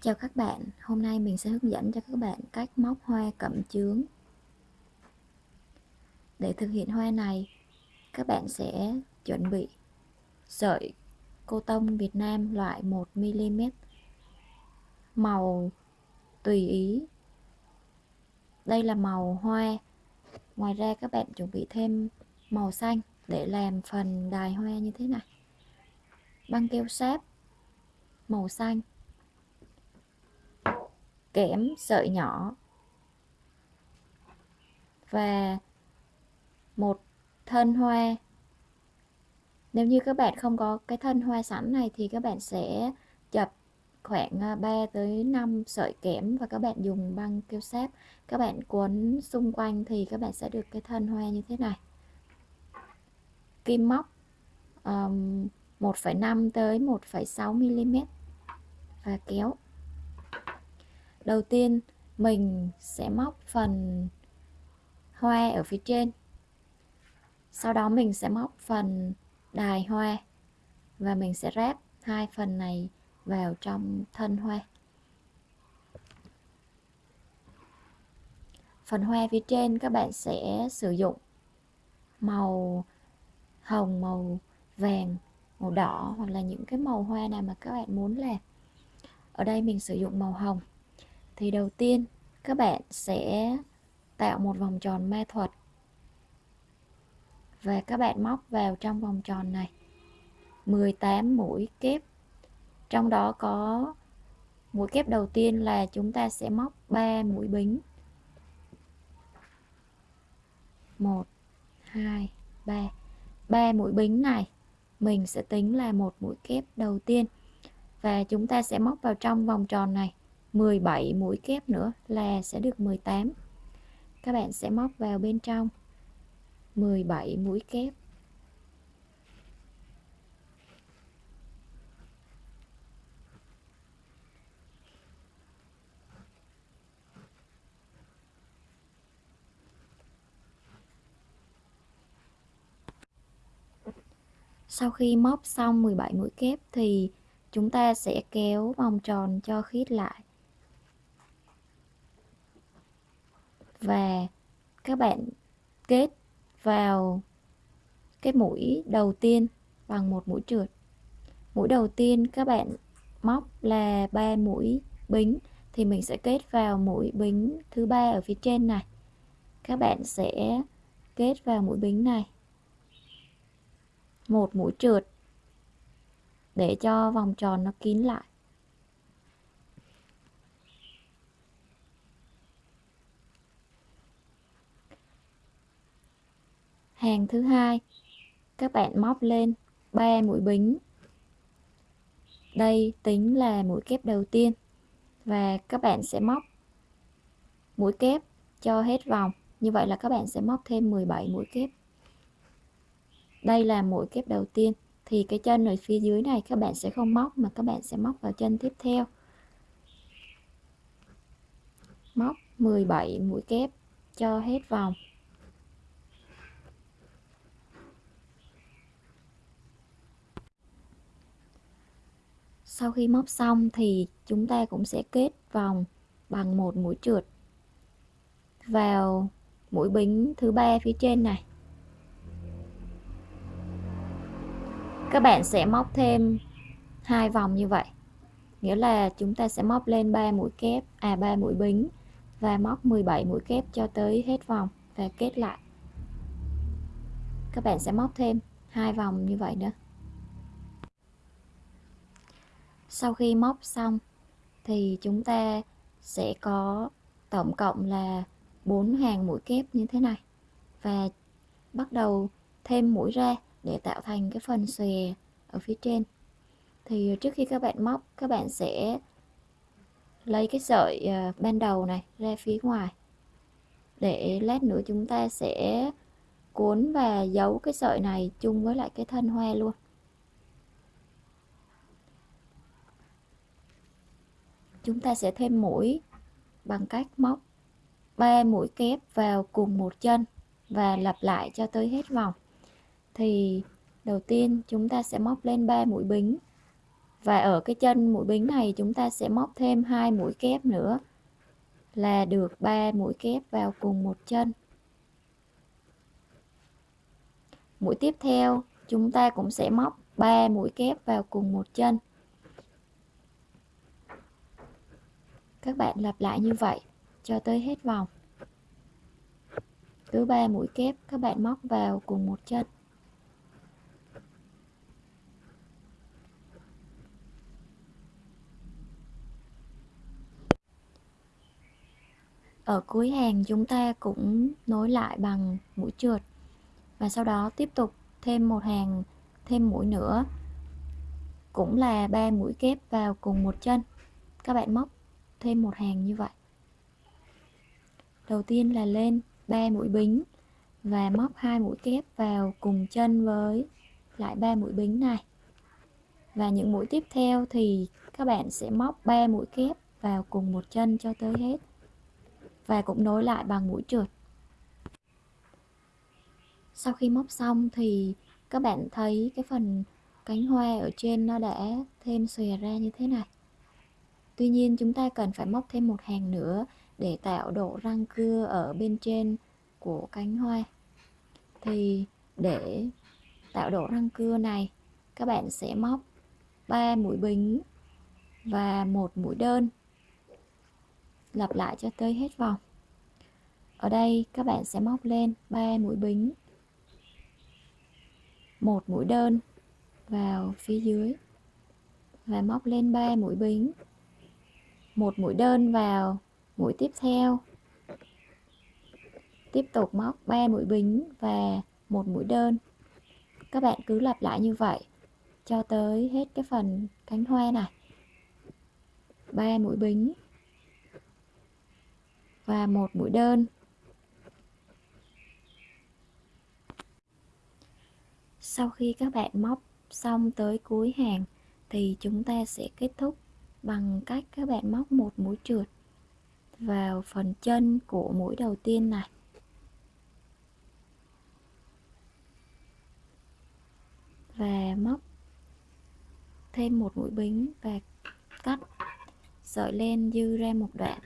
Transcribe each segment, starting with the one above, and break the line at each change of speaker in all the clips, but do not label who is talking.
Chào các bạn, hôm nay mình sẽ hướng dẫn cho các bạn cách móc hoa cẩm chướng. Để thực hiện hoa này, các bạn sẽ chuẩn bị sợi cô tông Việt Nam loại 1mm màu tùy ý. Đây là màu hoa. Ngoài ra các bạn chuẩn bị thêm màu xanh để làm phần đài hoa như thế này. Băng keo sáp màu xanh kẽm sợi nhỏ. Và một thân hoa. Nếu như các bạn không có cái thân hoa sẵn này thì các bạn sẽ chập khoảng à, 3 tới 5 sợi kẽm và các bạn dùng băng keo sáp. Các bạn cuốn xung quanh thì các bạn sẽ được cái thân hoa như thế này. Kim móc um, 1,5 tới 1,6 mm và kéo đầu tiên, mình sẽ móc phần hoa ở phía trên. Sau đó mình sẽ móc phần đài hoa và mình sẽ ráp hai phần này vào trong thân hoa. Phần hoa phía trên các bạn sẽ sử dụng màu hồng, màu vàng, màu đỏ hoặc là những cái màu hoa nào mà các bạn muốn làm. Ở đây mình sử dụng màu hồng thì đầu tiên, các bạn sẽ tạo một vòng tròn ma thuật. Và các bạn móc vào trong vòng tròn này. 18 mũi kép. Trong đó có, mũi kép đầu tiên là chúng ta sẽ móc 3 mũi bính. 1 2 3 3 mũi bính này, mình sẽ tính là một mũi kép đầu tiên. Và chúng ta sẽ móc vào trong vòng tròn này. 17 mũi kép nữa là sẽ được 18 các bạn sẽ móc vào bên trong. 17 mũi kép. Sau khi móc xong 17 mũi kép thì chúng ta sẽ kéo vòng tròn cho khít lại. Và các bạn kết vào cái mũi đầu tiên bằng một mũi trượt. Mũi đầu tiên các bạn móc là ba mũi bính, thì mình sẽ kết vào mũi bính thứ ba ở phía trên này. Các bạn sẽ kết vào mũi bính này. Một mũi trượt để cho vòng tròn nó kín lại. Hàng thứ hai. Các bạn móc lên 3 mũi bính. Đây tính là mũi kép đầu tiên. Và các bạn sẽ móc mũi kép cho hết vòng. Như vậy là các bạn sẽ móc thêm 17 mũi kép. Đây là mũi kép đầu tiên. Thì cái chân ở phía dưới này các bạn sẽ không móc mà các bạn sẽ móc vào chân tiếp theo. Móc 17 mũi kép cho hết vòng. Sau khi móc xong thì chúng ta cũng sẽ kết vòng bằng một mũi trượt vào mũi bính thứ ba phía trên này. Các bạn sẽ móc thêm hai vòng như vậy, nghĩa là chúng ta sẽ móc lên 3 mũi kép à 3 mũi bính và móc 17 mũi kép cho tới hết vòng và kết lại. Các bạn sẽ móc thêm hai vòng như vậy nữa sau khi móc xong, thì chúng ta sẽ có tổng cộng là 4 hàng mũi kép như thế này. Và bắt đầu thêm mũi ra để tạo thành cái phần xòe ở phía trên. Thì trước khi các bạn móc, các bạn sẽ lấy cái sợi ờ, ban đầu này ra phía ngoài. Để lát nữa chúng ta sẽ cuốn và giấu cái sợi này chung với lại cái thân hoa luôn. Chúng ta sẽ thêm mũi bằng cách móc 3 mũi kép vào cùng một chân và lặp lại cho tới hết vòng. Thì đầu tiên chúng ta sẽ móc lên 3 mũi bính. Và ở cái chân mũi bính này chúng ta sẽ móc thêm hai mũi kép nữa là được 3 mũi kép vào cùng một chân. Mũi tiếp theo chúng ta cũng sẽ móc 3 mũi kép vào cùng một chân. Các bạn lặp lại như vậy, cho tới hết vòng. Cứ ba mũi kép, các bạn móc vào cùng một chân. Ở cuối hàng, chúng ta cũng nối lại bằng mũi trượt. Và sau đó tiếp tục thêm một hàng, thêm mũi nữa. Cũng là ba mũi kép vào cùng một chân. Các bạn móc thêm một hàng như vậy. Đầu tiên là lên 3 mũi bính và móc hai mũi kép vào cùng chân với lại ba mũi bính này. Và những mũi tiếp theo thì các bạn sẽ móc 3 mũi kép vào cùng một chân cho tới hết và cũng nối lại bằng mũi trượt. Sau khi móc xong thì các bạn thấy cái phần cánh hoa ở trên nó đã thêm xòe ra như thế này tuy nhiên, chúng ta cần phải móc thêm một hàng nữa để tạo độ răng cưa ở bên trên của cánh hoa. Thì để tạo độ răng cưa này, các bạn sẽ móc 3 mũi bính và một mũi đơn, lặp lại cho tới hết vòng. Ở đây, các bạn sẽ móc lên 3 mũi bính, một mũi đơn vào phía dưới và móc lên 3 mũi bính một mũi đơn vào, mũi tiếp theo. Tiếp tục móc 3 mũi bính và một mũi đơn. Các bạn cứ lặp lại như vậy cho tới hết cái phần cánh hoa này. 3 mũi bính và một mũi đơn. Sau khi các bạn móc xong tới cuối hàng thì chúng ta sẽ kết thúc bằng cách các bạn móc một mũi trượt vào phần chân của mũi đầu tiên này. Và móc thêm một mũi bính và cắt sợi len dư ra một đoạn,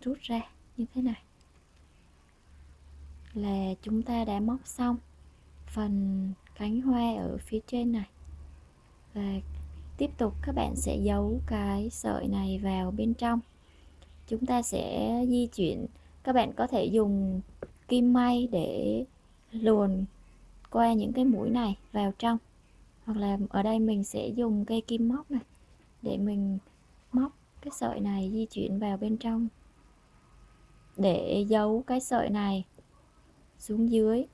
rút ra như thế này. Là chúng ta đã móc xong phần cánh hoa ở phía trên này. Và tiếp tục, các bạn sẽ giấu cái sợi này vào bên trong. Chúng ta sẽ di chuyển. Các bạn có thể dùng kim may để luồn qua những cái mũi này vào trong. Hoặc là ở đây mình sẽ dùng cây kim móc này để mình móc cái sợi này di chuyển vào bên trong. Để giấu cái sợi này xuống dưới.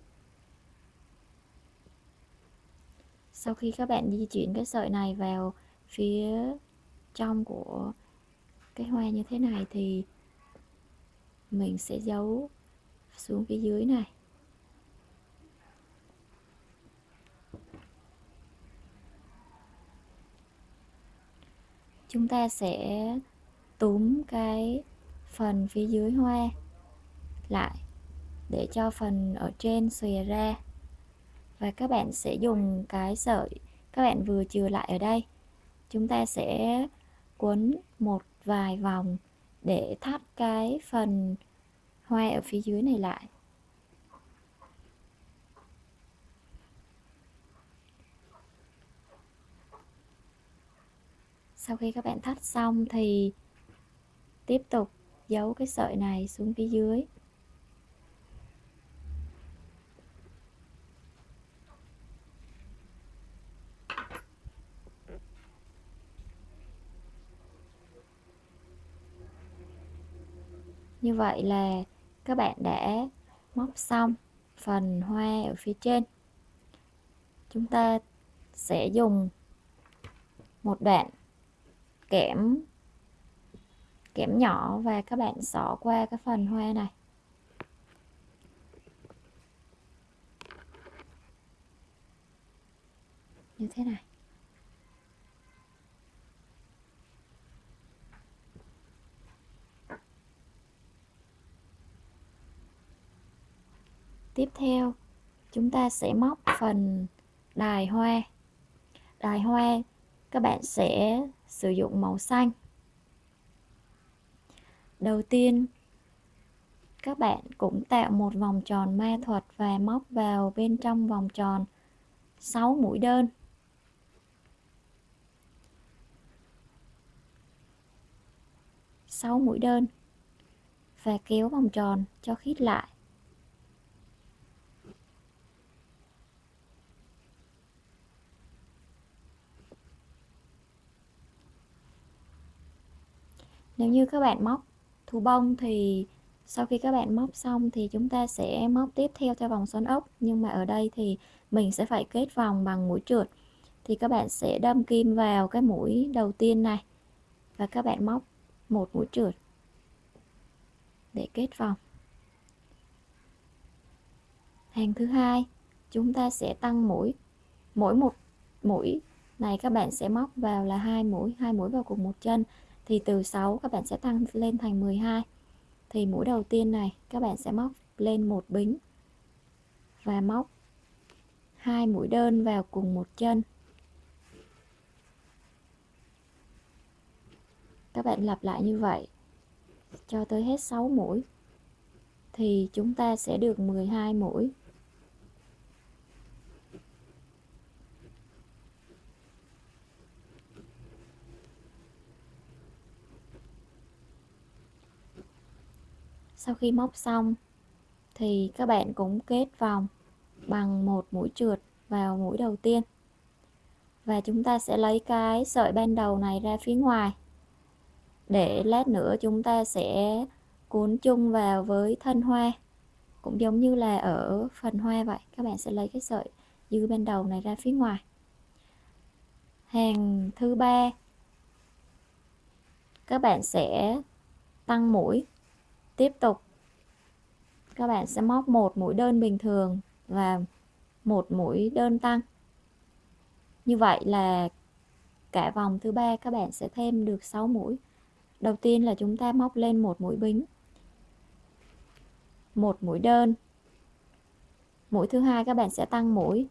Sau khi các bạn di chuyển cái sợi này vào phía trong của cái hoa như thế này thì mình sẽ giấu xuống phía dưới này. Chúng ta sẽ túm cái phần phía dưới hoa lại để cho phần ở trên xòe ra và các bạn sẽ dùng cái sợi các bạn vừa chừa lại ở đây. Chúng ta sẽ quấn một vài vòng để thắt cái phần hoa ở phía dưới này lại. Sau khi các bạn thắt xong thì tiếp tục giấu cái sợi này xuống phía dưới. Như vậy là các bạn đã móc xong phần hoa ở phía trên. Chúng ta sẽ dùng một đoạn kẽm kẽm nhỏ và các bạn xỏ qua cái phần hoa này. Như thế này. Tiếp theo, chúng ta sẽ móc phần đài hoa. Đài hoa, các bạn sẽ sử dụng màu xanh. Đầu tiên, các bạn cũng tạo một vòng tròn ma thuật và móc vào bên trong vòng tròn 6 mũi đơn. Sáu mũi đơn và kéo vòng tròn cho khít lại. Nếu như các bạn móc thú bông thì sau khi các bạn móc xong thì chúng ta sẽ móc tiếp theo theo vòng xoắn ốc. Nhưng mà ở đây thì mình sẽ phải kết vòng bằng mũi trượt. Thì các bạn sẽ đâm kim vào cái mũi đầu tiên này. Và các bạn móc một mũi trượt để kết vòng. Hàng thứ hai, chúng ta sẽ tăng mũi. Mỗi một mũi này các bạn sẽ móc vào là hai mũi hai mũi vào cùng một chân thì từ 6 các bạn sẽ tăng lên thành 12 thì mũi đầu tiên này, các bạn sẽ móc lên một bính và móc hai mũi đơn vào cùng một chân. Các bạn lặp lại như vậy cho tới hết 6 mũi thì chúng ta sẽ được 12 mũi. Sau khi móc xong, thì các bạn cũng kết vòng bằng một mũi trượt vào mũi đầu tiên. Và chúng ta sẽ lấy cái sợi ban đầu này ra phía ngoài. Để lát nữa chúng ta sẽ cuốn chung vào với thân hoa. Cũng giống như là ở phần hoa vậy, các bạn sẽ lấy cái sợi dư ban đầu này ra phía ngoài. Hàng thứ ba, các bạn sẽ tăng mũi tiếp tục. Các bạn sẽ móc một mũi đơn bình thường và một mũi đơn tăng. Như vậy là cả vòng thứ ba các bạn sẽ thêm được 6 mũi. Đầu tiên là chúng ta móc lên một mũi bính. Một mũi đơn. Mũi thứ hai các bạn sẽ tăng mũi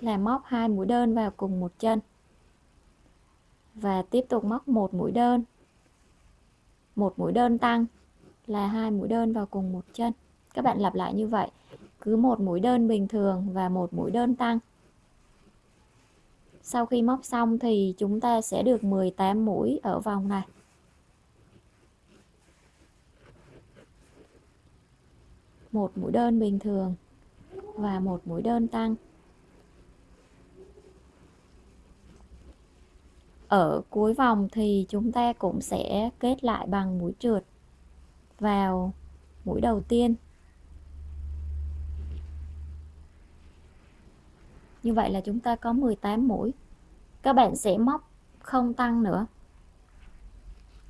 là móc hai mũi đơn vào cùng một chân. Và tiếp tục móc một mũi đơn. Một mũi đơn tăng là hai mũi đơn vào cùng một chân. Các bạn lặp lại như vậy, cứ một mũi đơn bình thường và một mũi đơn tăng. Sau khi móc xong thì chúng ta sẽ được 18 mũi ở vòng này. Một mũi đơn bình thường và một mũi đơn tăng. Ở cuối vòng thì chúng ta cũng sẽ kết lại bằng mũi trượt vào mũi đầu tiên. Như vậy là chúng ta có 18 mũi. Các bạn sẽ móc không tăng nữa.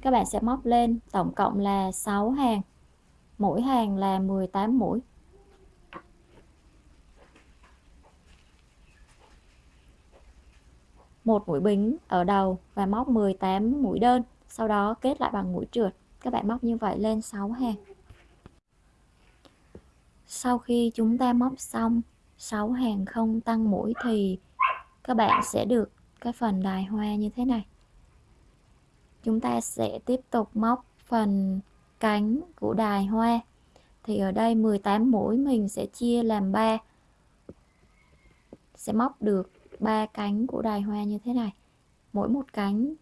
Các bạn sẽ móc lên tổng cộng là 6 hàng. Mỗi hàng là 18 mũi. Một mũi bính ở đầu và móc 18 mũi đơn, sau đó kết lại bằng mũi trượt các bạn móc như vậy lên 6 hàng. Sau khi chúng ta móc xong 6 hàng không tăng mũi thì các bạn sẽ được cái phần đài hoa như thế này. Chúng ta sẽ tiếp tục móc phần cánh của đài hoa. Thì ở đây 18 mũi mình sẽ chia làm 3 sẽ móc được ba cánh của đài hoa như thế này. Mỗi một cánh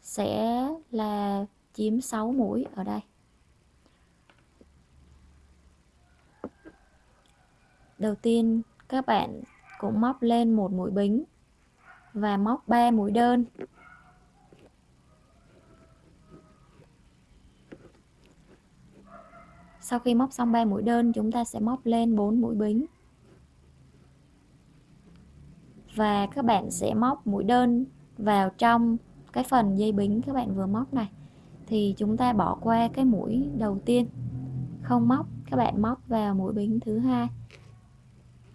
sẽ là chiếm 6 mũi ở đây. Đầu tiên, các bạn cũng móc lên một mũi bính và móc 3 mũi đơn. Sau khi móc xong 3 mũi đơn, chúng ta sẽ móc lên 4 mũi bính. Và các bạn sẽ móc mũi đơn vào trong cái phần dây bính các bạn vừa móc này thì chúng ta bỏ qua cái mũi đầu tiên. Không móc, các bạn móc vào mũi bính thứ hai.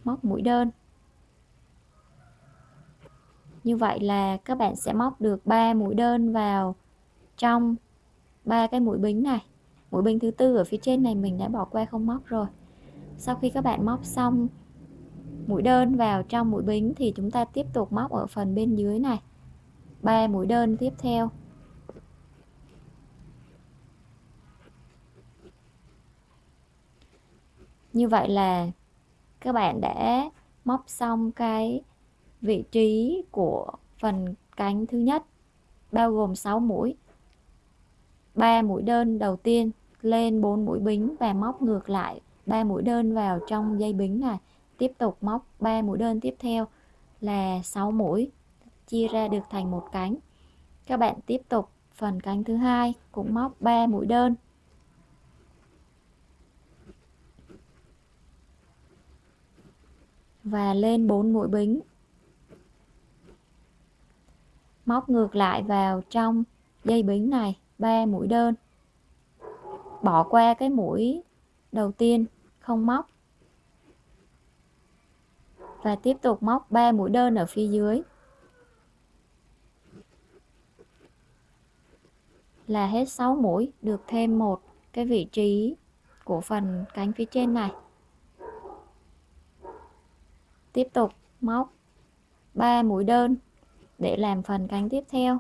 Móc mũi đơn. Như vậy là các bạn sẽ móc được 3 mũi đơn vào trong ba cái mũi bính này. Mũi bính thứ tư ở phía trên này mình đã bỏ qua không móc rồi. Sau khi các bạn móc xong mũi đơn vào trong mũi bính thì chúng ta tiếp tục móc ở phần bên dưới này. Ba mũi đơn tiếp theo. Như vậy là các bạn đã móc xong cái vị trí của phần cánh thứ nhất, bao gồm 6 mũi. 3 mũi đơn đầu tiên lên 4 mũi bính và móc ngược lại 3 mũi đơn vào trong dây bính này. Tiếp tục móc 3 mũi đơn tiếp theo là 6 mũi, chia ra được thành một cánh. Các bạn tiếp tục phần cánh thứ hai cũng móc 3 mũi đơn. Và lên 4 mũi bính. Móc ngược lại vào trong dây bính này 3 mũi đơn. Bỏ qua cái mũi đầu tiên, không móc. Và tiếp tục móc 3 mũi đơn ở phía dưới. Là hết 6 mũi, được thêm một cái vị trí của phần cánh phía trên này tiếp tục móc 3 mũi đơn để làm phần cánh tiếp theo.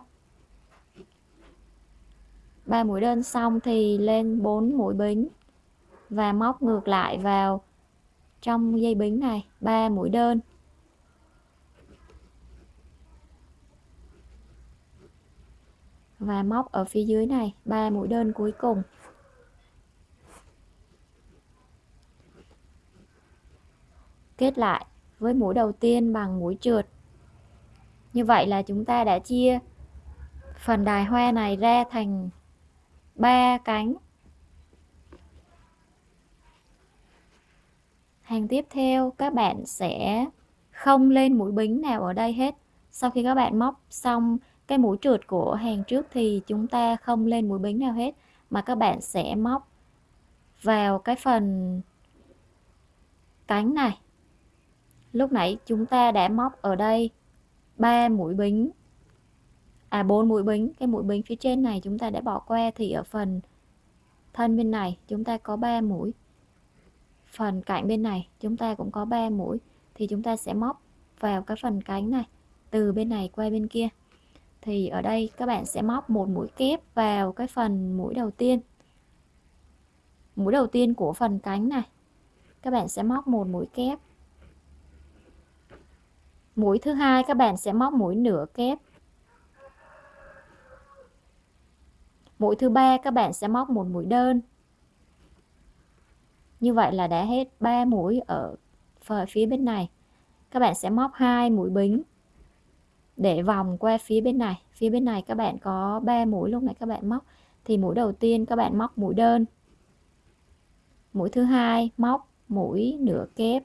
3 mũi đơn xong thì lên 4 mũi bính và móc ngược lại vào trong dây bính này 3 mũi đơn. Và móc ở phía dưới này 3 mũi đơn cuối cùng. Kết lại với mũi đầu tiên bằng mũi trượt. Như vậy là chúng ta đã chia phần đài hoa này ra thành ba cánh. Hàng tiếp theo, các bạn sẽ không lên mũi bính nào ở đây hết. Sau khi các bạn móc xong cái mũi trượt của hàng trước thì chúng ta không lên mũi bính nào hết, mà các bạn sẽ móc vào cái phần cánh này lúc nãy chúng ta đã móc ở đây 3 mũi bính. À 4 mũi bính. Cái mũi bính phía trên này chúng ta đã bỏ qua thì ở phần thân bên này chúng ta có 3 mũi. Phần cạnh bên này chúng ta cũng có 3 mũi. Thì chúng ta sẽ móc vào cái phần cánh này, từ bên này qua bên kia. Thì ở đây các bạn sẽ móc một mũi kép vào cái phần mũi đầu tiên. Mũi đầu tiên của phần cánh này. Các bạn sẽ móc một mũi kép mũi thứ hai, các bạn sẽ móc mũi nửa kép. Mũi thứ ba, các bạn sẽ móc một mũi đơn. Như vậy là đã hết 3 mũi ở phía bên này. Các bạn sẽ móc hai mũi bính để vòng qua phía bên này. Phía bên này các bạn có 3 mũi, lúc này các bạn móc. Thì mũi đầu tiên các bạn móc mũi đơn. Mũi thứ hai, móc mũi nửa kép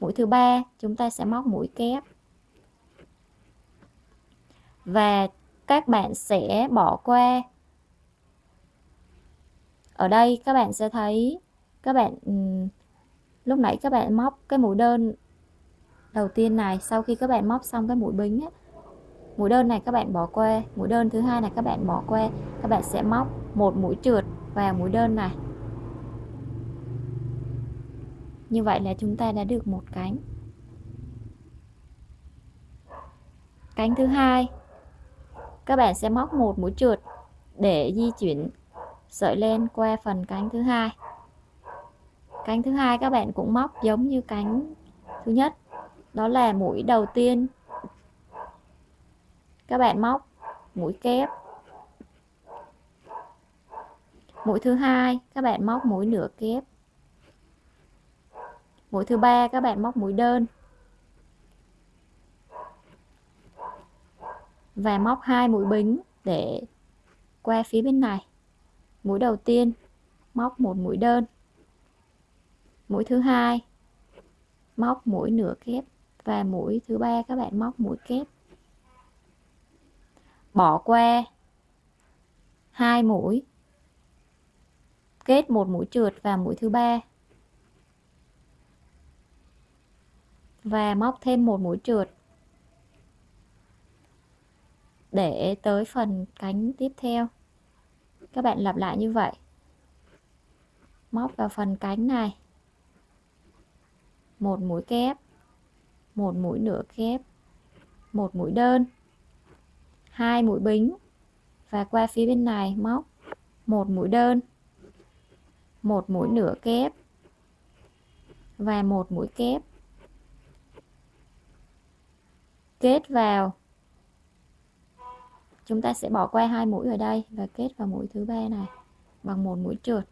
mũi thứ ba chúng ta sẽ móc mũi kép. Và các bạn sẽ bỏ qua. Ở đây các bạn sẽ thấy các bạn ừ, lúc nãy các bạn móc cái mũi đơn đầu tiên này sau khi các bạn móc xong cái mũi bính ấy, mũi đơn này các bạn bỏ qua mũi đơn thứ hai này các bạn bỏ qua. Các bạn sẽ móc một mũi trượt vào mũi đơn này như vậy là chúng ta đã được một cánh. Cánh thứ hai. Các bạn sẽ móc một mũi trượt để di chuyển sợi len qua phần cánh thứ hai. Cánh thứ hai các bạn cũng móc giống như cánh thứ nhất. Đó là mũi đầu tiên. Các bạn móc mũi kép. Mũi thứ hai, các bạn móc mũi nửa kép mũi thứ ba, các bạn móc mũi đơn. Và móc hai mũi bính để qua phía bên này. Mũi đầu tiên, móc một mũi đơn. Mũi thứ hai, móc mũi nửa kép. Và mũi thứ ba, các bạn móc mũi kép. Bỏ qua hai mũi, kết một mũi trượt và mũi thứ ba. Và móc thêm một mũi trượt. Để tới phần cánh tiếp theo. Các bạn lặp lại như vậy. Móc vào phần cánh này. Một mũi kép, một mũi nửa kép, một mũi đơn, hai mũi bính và qua phía bên này móc một mũi đơn, một mũi nửa kép và một mũi kép. Kết vào. Chúng ta sẽ bỏ qua hai mũi ở đây và kết vào mũi thứ ba này, bằng một mũi trượt.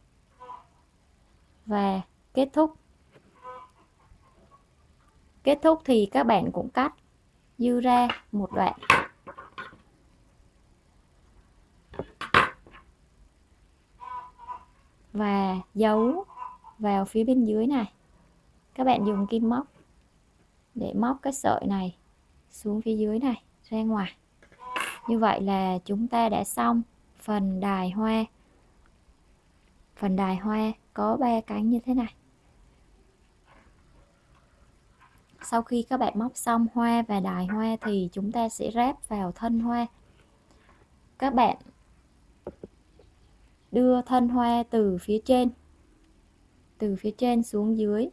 Và kết thúc. Kết thúc thì các bạn cũng cắt, dư ra một đoạn. Và giấu vào phía bên dưới này. Các bạn dùng kim móc để móc cái sợi này xuống phía dưới này, ra ngoài. Như vậy là chúng ta đã xong phần đài hoa. Phần đài hoa có ba cánh như thế này. Sau khi các bạn móc xong hoa và đài hoa thì chúng ta sẽ ráp vào thân hoa. Các bạn đưa thân hoa từ phía trên, từ phía trên xuống dưới.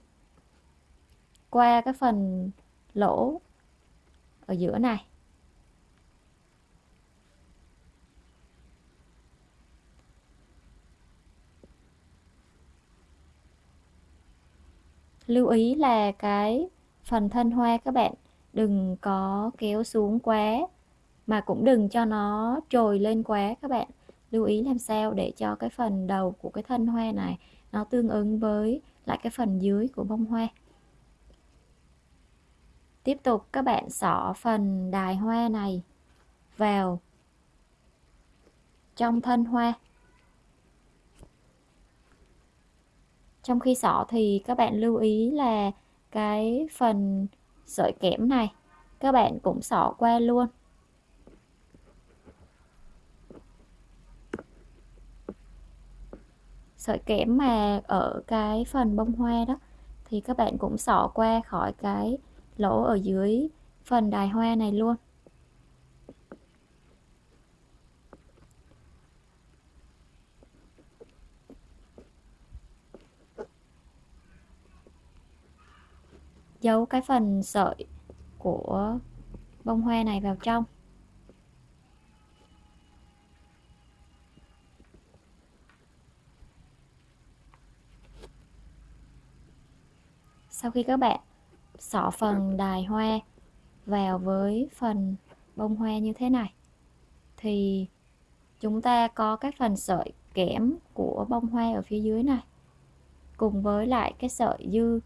Qua cái phần lỗ ở giữa này. Lưu ý là cái phần thân hoa các bạn, đừng có kéo xuống quá, mà cũng đừng cho nó trồi lên quá các bạn. Lưu ý làm sao để cho cái phần đầu của cái thân hoa này nó tương ứng với lại cái phần dưới của bông hoa tiếp tục, các bạn xỏ phần đài hoa này vào trong thân hoa. Trong khi xỏ thì các bạn lưu ý là cái phần sợi kẽm này, các bạn cũng xỏ qua luôn. Sợi kẽm mà ở cái phần bông hoa đó thì các bạn cũng xỏ qua khỏi cái lỗ ở dưới phần đài hoa này luôn. Giấu cái phần sợi của bông hoa này vào trong. Sau khi các bạn xỏ phần đài hoa vào với phần bông hoa như thế này. Thì chúng ta có cái phần sợi kẽm của bông hoa ở phía dưới này, cùng với lại cái sợi dư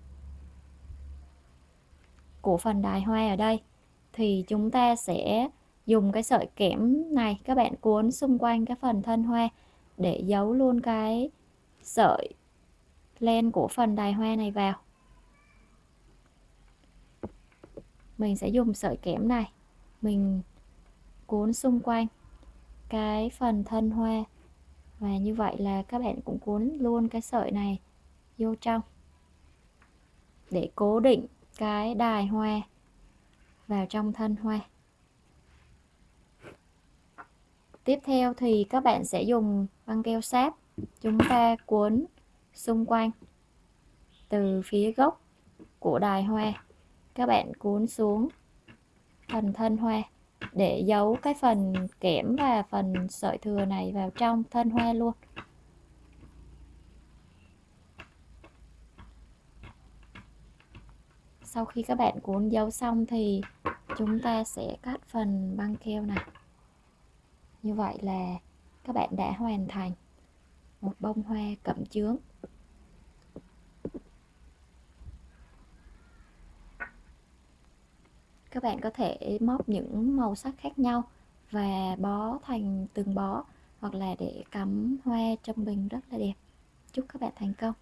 của phần đài hoa ở đây. Thì chúng ta sẽ dùng cái sợi kẽm này, các bạn cuốn xung quanh cái phần thân hoa để giấu luôn cái sợi len của phần đài hoa này vào. Mình sẽ dùng sợi kẽm này. Mình cuốn xung quanh cái phần thân hoa. Và như vậy là các bạn cũng cuốn luôn cái sợi này vô trong. Để cố định cái đài hoa vào trong thân hoa. Tiếp theo thì các bạn sẽ dùng băng keo sáp. Chúng ta cuốn xung quanh từ phía gốc của đài hoa các bạn cuốn xuống phần thân hoa để giấu cái phần kẽm và phần sợi thừa này vào trong thân hoa luôn. Sau khi các bạn cuốn dấu xong thì chúng ta sẽ cắt phần băng keo này. Như vậy là các bạn đã hoàn thành một bông hoa cẩm chướng. Các bạn có thể móc những màu sắc khác nhau và bó thành từng bó hoặc là để cắm hoa trong bình rất là đẹp. Chúc các bạn thành công!